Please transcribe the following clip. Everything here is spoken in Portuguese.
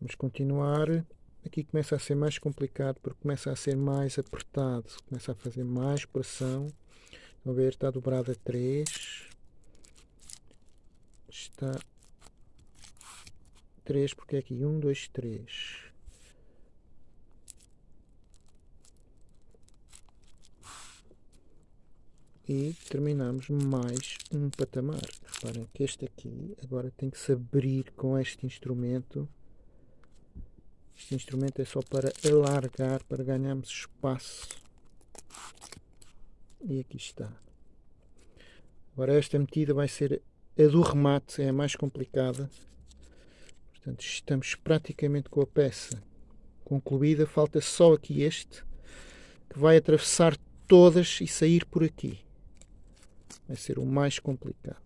Vamos continuar. Aqui começa a ser mais complicado porque começa a ser mais apertado. Começa a fazer mais pressão. Estão a ver? Está dobrado a 3. Está 3 porque é aqui 1, 2, 3. e terminamos mais um patamar. Reparem que este aqui agora tem que se abrir com este instrumento. Este instrumento é só para alargar, para ganharmos espaço. E aqui está. Agora esta medida vai ser a do remate, é a mais complicada. Portanto, estamos praticamente com a peça concluída. Falta só aqui este, que vai atravessar todas e sair por aqui vai ser o mais complicado.